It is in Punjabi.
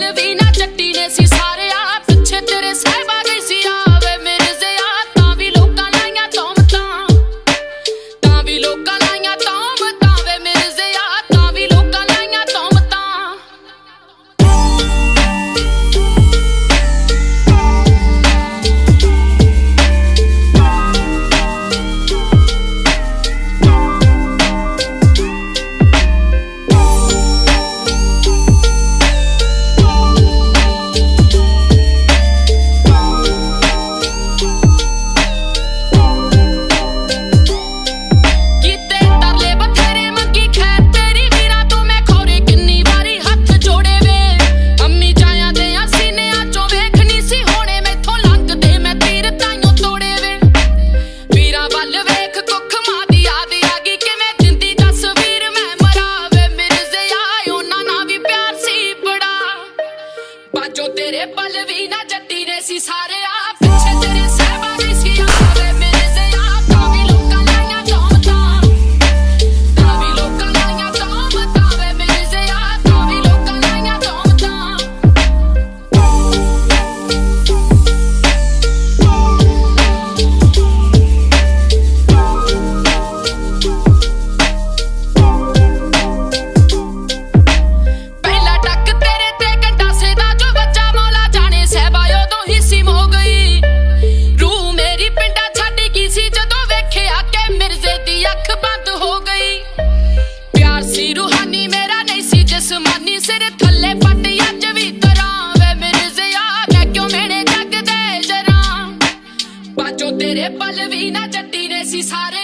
to be ਬਾਜੋ ਤੇਰੇ ਪਲ ਵੀ ਨਾ ਜੱਟੀ ਨੇ ਸੀ ਸਾਰੇ ਨੇ ਪਲਵੀ ਨਾ ਜੱਟੀ ਨੇ ਸੀ ਸਾਰੇ